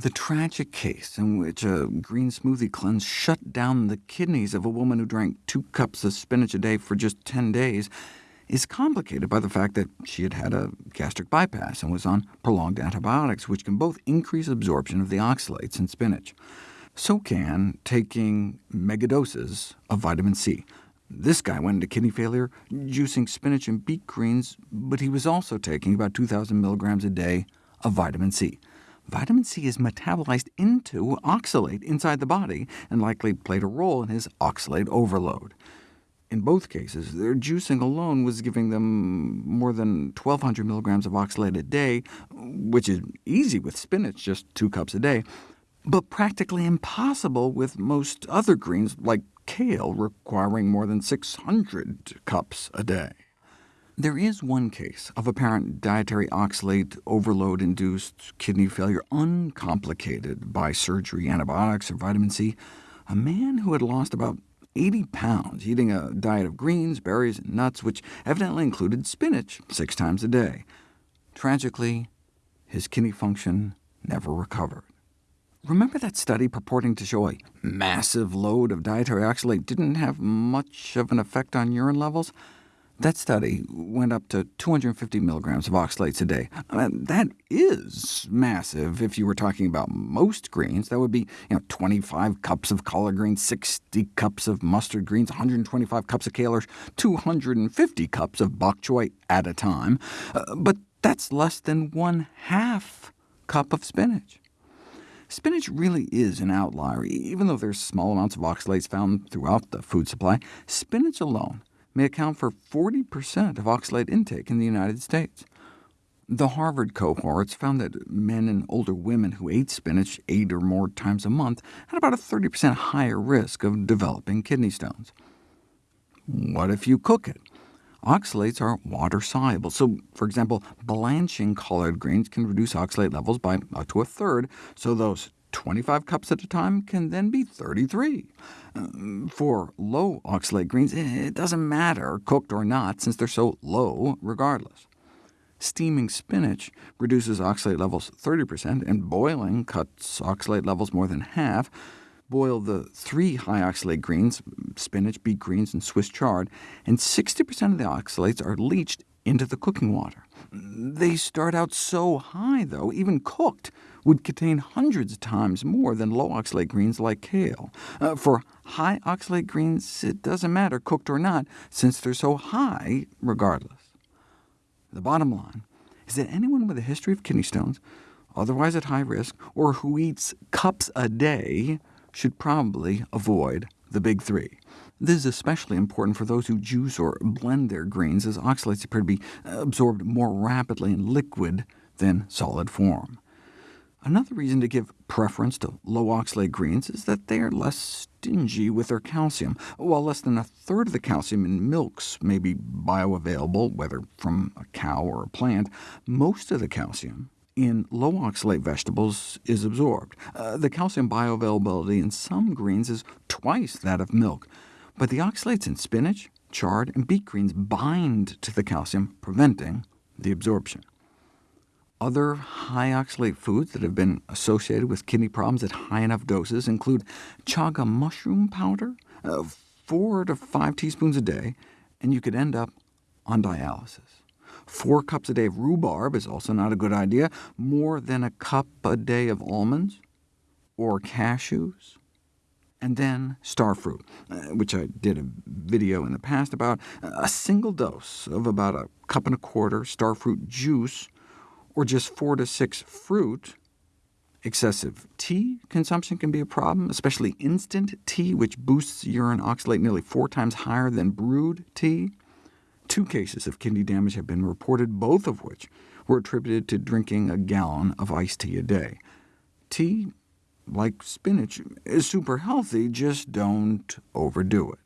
The tragic case in which a green smoothie cleanse shut down the kidneys of a woman who drank two cups of spinach a day for just 10 days is complicated by the fact that she had had a gastric bypass and was on prolonged antibiotics, which can both increase absorption of the oxalates in spinach. So can taking megadoses of vitamin C. This guy went into kidney failure juicing spinach and beet greens, but he was also taking about 2,000 milligrams a day of vitamin C. Vitamin C is metabolized into oxalate inside the body, and likely played a role in his oxalate overload. In both cases, their juicing alone was giving them more than 1,200 milligrams of oxalate a day, which is easy with spinach, just two cups a day, but practically impossible with most other greens, like kale, requiring more than 600 cups a day. There is one case of apparent dietary oxalate overload-induced kidney failure uncomplicated by surgery, antibiotics, or vitamin C. A man who had lost about 80 pounds eating a diet of greens, berries, and nuts, which evidently included spinach six times a day. Tragically, his kidney function never recovered. Remember that study purporting to show a massive load of dietary oxalate didn't have much of an effect on urine levels? That study went up to 250 milligrams of oxalates a day. That is massive if you were talking about most greens. That would be you know, 25 cups of collard greens, 60 cups of mustard greens, 125 cups of kale, or 250 cups of bok choy at a time. Uh, but that's less than one half cup of spinach. Spinach really is an outlier. Even though there's small amounts of oxalates found throughout the food supply, spinach alone may account for 40% of oxalate intake in the United States. The Harvard cohorts found that men and older women who ate spinach eight or more times a month had about a 30% higher risk of developing kidney stones. What if you cook it? Oxalates are water-soluble, so for example, blanching collard greens can reduce oxalate levels by up to a third, so those 25 cups at a time can then be 33. Um, for low oxalate greens, it doesn't matter, cooked or not, since they're so low regardless. Steaming spinach reduces oxalate levels 30%, and boiling cuts oxalate levels more than half. Boil the three high oxalate greens, spinach, beet greens, and Swiss chard, and 60% of the oxalates are leached into the cooking water. They start out so high, though, even cooked, would contain hundreds of times more than low oxalate greens like kale. Uh, for high oxalate greens, it doesn't matter, cooked or not, since they're so high regardless. The bottom line is that anyone with a history of kidney stones, otherwise at high risk, or who eats cups a day, should probably avoid the big three. This is especially important for those who juice or blend their greens, as oxalates appear to be absorbed more rapidly in liquid than solid form. Another reason to give preference to low oxalate greens is that they are less stingy with their calcium. While less than a third of the calcium in milks may be bioavailable, whether from a cow or a plant, most of the calcium in low oxalate vegetables is absorbed. Uh, the calcium bioavailability in some greens is twice that of milk, but the oxalates in spinach, chard, and beet greens bind to the calcium, preventing the absorption. Other high oxalate foods that have been associated with kidney problems at high enough doses include chaga mushroom powder, uh, 4 to 5 teaspoons a day, and you could end up on dialysis. Four cups a day of rhubarb is also not a good idea. More than a cup a day of almonds or cashews. And then starfruit, uh, which I did a video in the past about. A single dose of about a cup and a quarter starfruit juice or just four to six fruit, excessive tea consumption can be a problem, especially instant tea, which boosts urine oxalate nearly four times higher than brewed tea. Two cases of kidney damage have been reported, both of which were attributed to drinking a gallon of iced tea a day. Tea, like spinach, is super healthy, just don't overdo it.